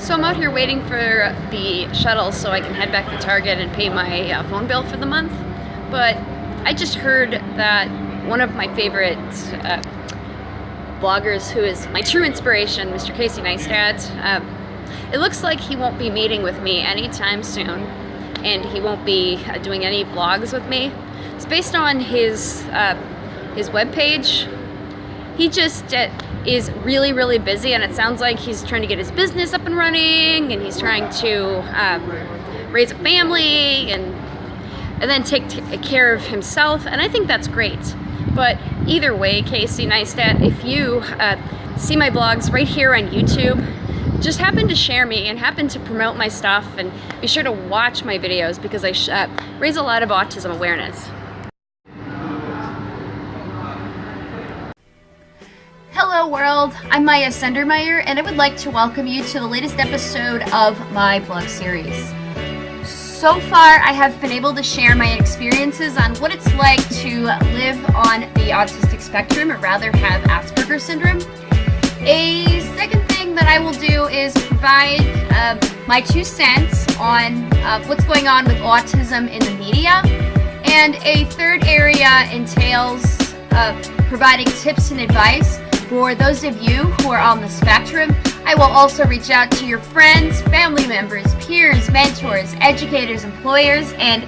So I'm out here waiting for the shuttle so I can head back to Target and pay my uh, phone bill for the month. But I just heard that one of my favorite uh, bloggers who is my true inspiration, Mr. Casey Neistat, uh, it looks like he won't be meeting with me anytime soon and he won't be uh, doing any vlogs with me. It's based on his, uh, his webpage. He just uh, is really, really busy and it sounds like he's trying to get his business up and running and he's trying to um, raise a family and and then take care of himself and I think that's great. But either way, Casey Neistat, if you uh, see my blogs right here on YouTube, just happen to share me and happen to promote my stuff and be sure to watch my videos because I uh, raise a lot of autism awareness. World, I'm Maya Sendermeyer and I would like to welcome you to the latest episode of my vlog series. So far I have been able to share my experiences on what it's like to live on the autistic spectrum or rather have Asperger's syndrome. A second thing that I will do is provide uh, my two cents on uh, what's going on with autism in the media. And a third area entails uh, providing tips and advice for those of you who are on the spectrum, I will also reach out to your friends, family members, peers, mentors, educators, employers, and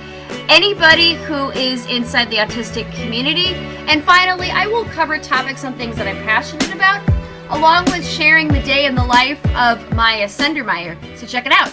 anybody who is inside the autistic community. And finally, I will cover topics on things that I'm passionate about, along with sharing the day in the life of Maya Sendermeyer. So check it out.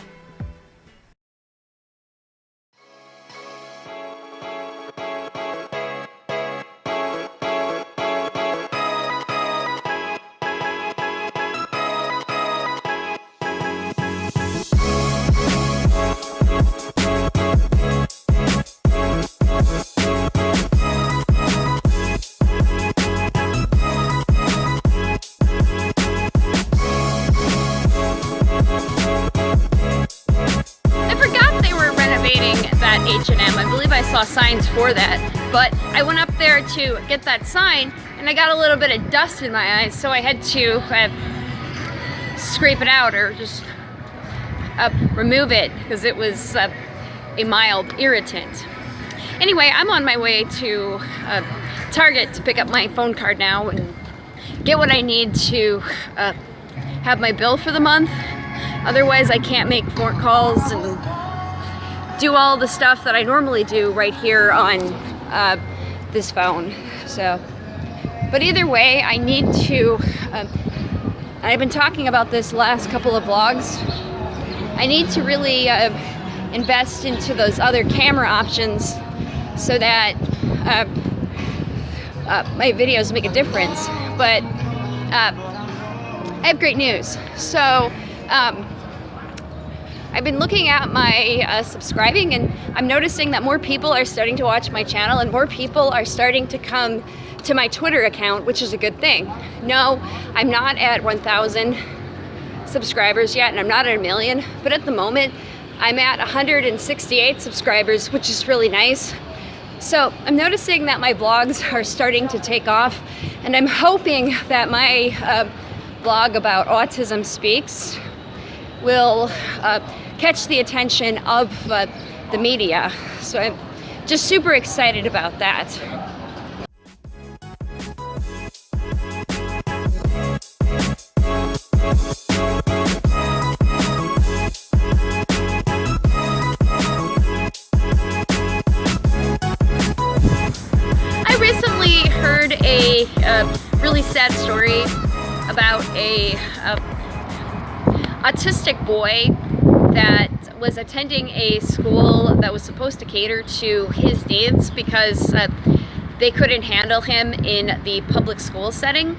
H&M. I believe I saw signs for that. But I went up there to get that sign and I got a little bit of dust in my eyes so I had to uh, scrape it out or just uh, remove it because it was uh, a mild irritant. Anyway, I'm on my way to uh, Target to pick up my phone card now and get what I need to uh, have my bill for the month. Otherwise, I can't make phone calls and do all the stuff that I normally do right here on uh, this phone. So, but either way, I need to, uh, I've been talking about this last couple of vlogs, I need to really uh, invest into those other camera options so that uh, uh, my videos make a difference. But uh, I have great news. So, um, I've been looking at my uh, subscribing and I'm noticing that more people are starting to watch my channel and more people are starting to come to my Twitter account, which is a good thing. No, I'm not at 1,000 subscribers yet and I'm not at a million, but at the moment I'm at 168 subscribers, which is really nice. So I'm noticing that my blogs are starting to take off and I'm hoping that my uh, blog about Autism Speaks will uh, catch the attention of uh, the media. So I'm just super excited about that. I recently heard a, a really sad story about a, a autistic boy that was attending a school that was supposed to cater to his needs because uh, they couldn't handle him in the public school setting.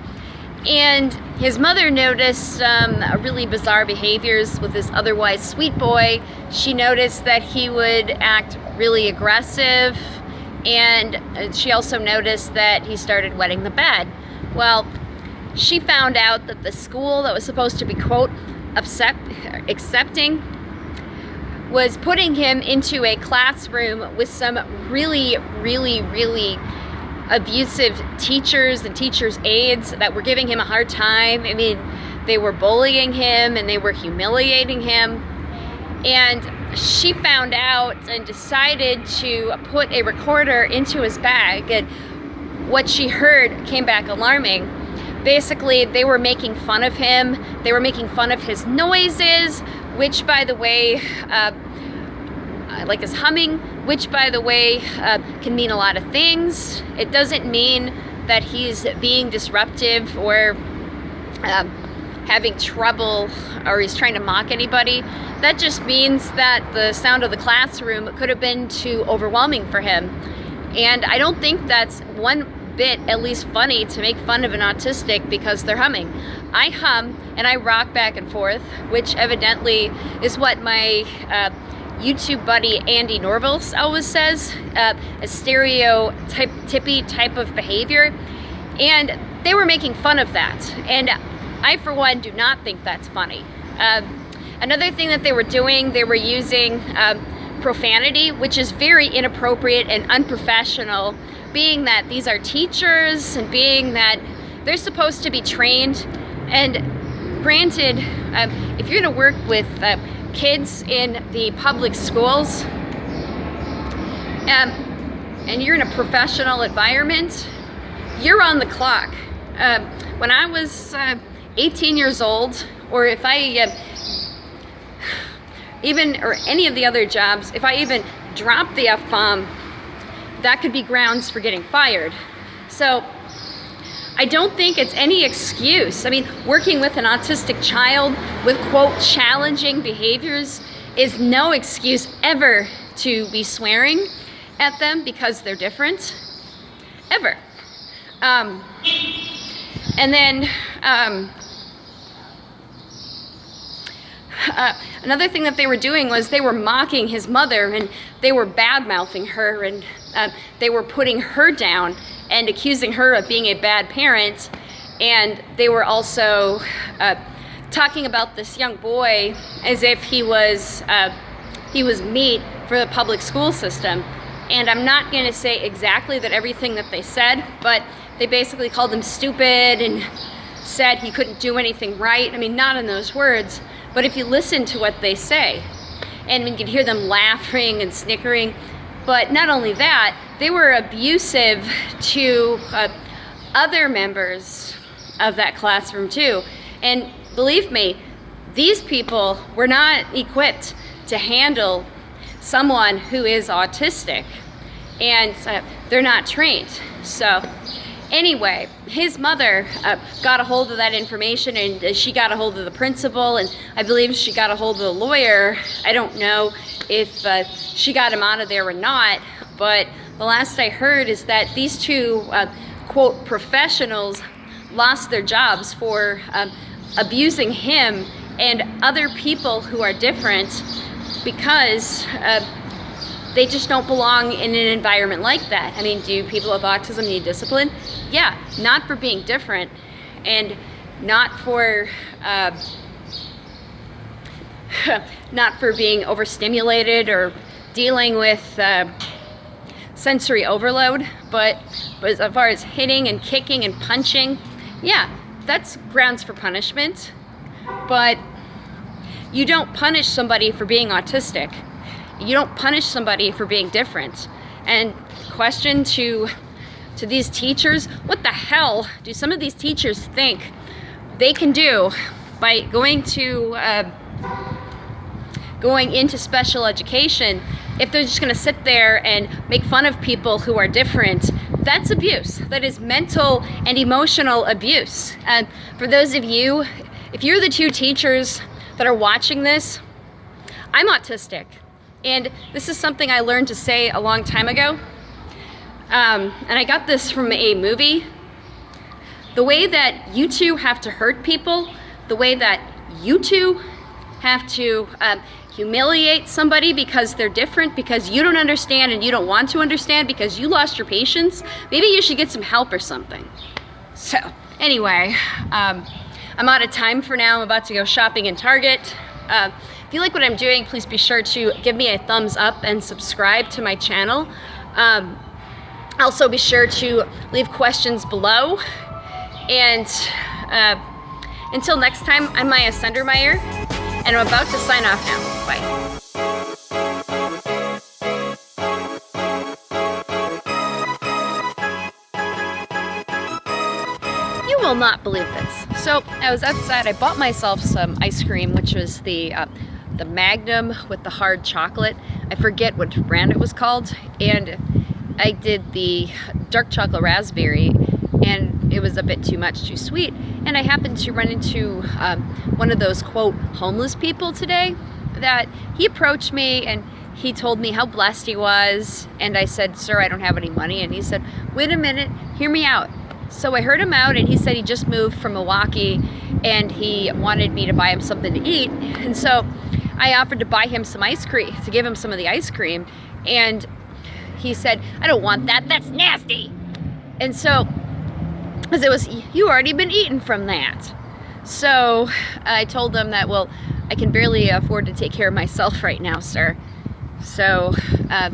And his mother noticed um, really bizarre behaviors with this otherwise sweet boy. She noticed that he would act really aggressive and uh, she also noticed that he started wetting the bed. Well, she found out that the school that was supposed to be, quote, accept, accepting was putting him into a classroom with some really, really, really abusive teachers and teachers' aides that were giving him a hard time. I mean, they were bullying him and they were humiliating him. And she found out and decided to put a recorder into his bag and what she heard came back alarming. Basically, they were making fun of him. They were making fun of his noises, which by the way, uh, like his humming, which by the way, uh, can mean a lot of things. It doesn't mean that he's being disruptive or um, having trouble or he's trying to mock anybody. That just means that the sound of the classroom could have been too overwhelming for him. And I don't think that's one bit at least funny to make fun of an autistic because they're humming. I hum and I rock back and forth, which evidently is what my uh, YouTube buddy Andy Norville always says, uh, a stereotypy type of behavior. And they were making fun of that. And I, for one, do not think that's funny. Um, another thing that they were doing, they were using um, profanity, which is very inappropriate and unprofessional, being that these are teachers and being that they're supposed to be trained. And granted, um, if you're gonna work with uh, kids in the public schools, um, and you're in a professional environment, you're on the clock. Uh, when I was uh, 18 years old, or if I uh, even, or any of the other jobs, if I even dropped the F-bomb, that could be grounds for getting fired. So I don't think it's any excuse. I mean, working with an autistic child with quote challenging behaviors is no excuse ever to be swearing at them because they're different, ever. Um, and then um, uh, another thing that they were doing was they were mocking his mother and they were bad mouthing her and uh, they were putting her down and accusing her of being a bad parent. And they were also uh, talking about this young boy as if he was, uh, he was meat for the public school system. And I'm not gonna say exactly that everything that they said, but they basically called him stupid and said he couldn't do anything right. I mean, not in those words, but if you listen to what they say, and you can hear them laughing and snickering, but not only that, they were abusive to uh, other members of that classroom too. And believe me, these people were not equipped to handle someone who is autistic and uh, they're not trained. So Anyway, his mother uh, got a hold of that information and uh, she got a hold of the principal and I believe she got a hold of the lawyer. I don't know if uh, she got him out of there or not, but the last I heard is that these two, uh, quote, professionals lost their jobs for um, abusing him and other people who are different because uh, they just don't belong in an environment like that. I mean, do people with autism need discipline? Yeah, not for being different and not for uh, not for being overstimulated or dealing with uh, sensory overload, but, but as far as hitting and kicking and punching, yeah, that's grounds for punishment. But you don't punish somebody for being autistic. You don't punish somebody for being different. And question to to these teachers, what the hell do some of these teachers think they can do by going to uh, going into special education if they're just going to sit there and make fun of people who are different that's abuse that is mental and emotional abuse and for those of you if you're the two teachers that are watching this i'm autistic and this is something I learned to say a long time ago. Um, and I got this from a movie. The way that you two have to hurt people, the way that you two have to um, humiliate somebody because they're different, because you don't understand and you don't want to understand because you lost your patience, maybe you should get some help or something. So, anyway, um, I'm out of time for now. I'm about to go shopping in Target. Uh, if you like what I'm doing, please be sure to give me a thumbs up and subscribe to my channel. Um, also be sure to leave questions below and uh, Until next time, I'm Maya Sendermeyer, and I'm about to sign off now. Bye. You will not believe this. So I was outside. I bought myself some ice cream, which was the uh, the Magnum with the hard chocolate. I forget what brand it was called, and I did the dark chocolate raspberry, and it was a bit too much, too sweet. And I happened to run into um, one of those quote homeless people today. That he approached me and he told me how blessed he was, and I said, "Sir, I don't have any money." And he said, "Wait a minute, hear me out." So I heard him out and he said he just moved from Milwaukee and he wanted me to buy him something to eat. And so I offered to buy him some ice cream, to give him some of the ice cream. And he said, I don't want that, that's nasty. And so, because it was, you already been eating from that. So I told them that, well, I can barely afford to take care of myself right now, sir. So uh,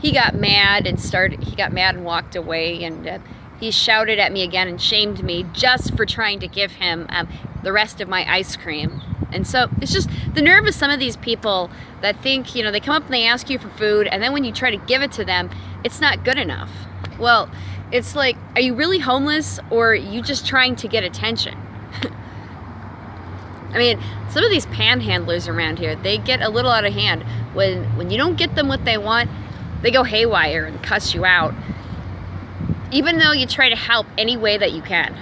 he got mad and started, he got mad and walked away and uh, he shouted at me again and shamed me just for trying to give him um, the rest of my ice cream. And so it's just the nerve of some of these people that think, you know, they come up and they ask you for food, and then when you try to give it to them, it's not good enough. Well, it's like, are you really homeless or are you just trying to get attention? I mean, some of these panhandlers around here, they get a little out of hand. When, when you don't get them what they want, they go haywire and cuss you out even though you try to help any way that you can.